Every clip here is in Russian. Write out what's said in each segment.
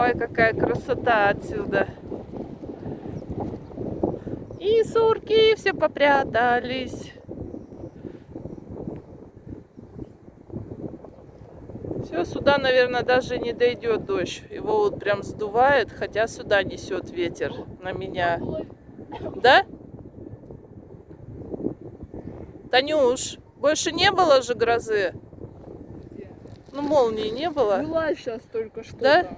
Ой, какая красота отсюда. И сурки все попрятались. Все, сюда, наверное, даже не дойдет дождь. Его вот прям сдувает, хотя сюда несет ветер на меня. Да? Танюш, больше не было же грозы? Ну, молнии не было. Была сейчас только что. Да?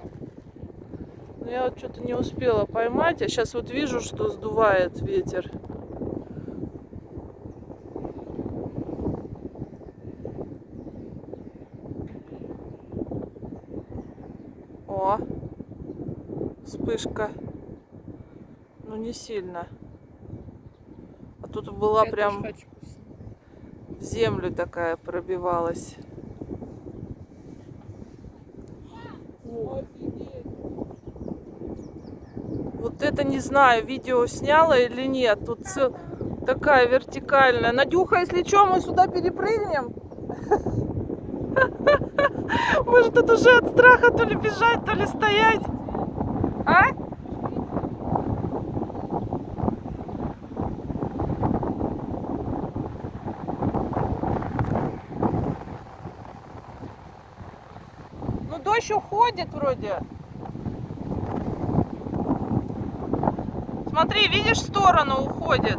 Но я вот что-то не успела поймать, а сейчас вот вижу, что сдувает ветер. О, вспышка. Ну не сильно. А тут была Я прям в землю такая пробивалась. О, Вот это не знаю, видео сняла или нет. Тут цел- такая вертикальная. Надюха, если что, мы сюда перепрыгнем. Может тут уже от страха то ли бежать, то ли стоять. А? Ну дождь уходит вроде. Смотри, видишь, сторону уходит.